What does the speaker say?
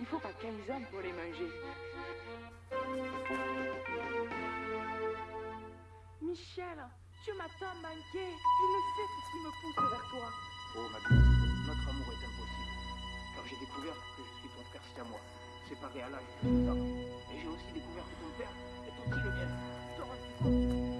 Il faut pas 15 ans pour les manger. Michel, tu m'as tant manqué. Je ne sais ce qui me pousse vers toi. Oh, ma douce, notre amour est impossible. Car j'ai découvert que je suis ton frère siamois, séparé à l'âge de deux ans. Et j'ai aussi découvert que ton père est aussi le mien.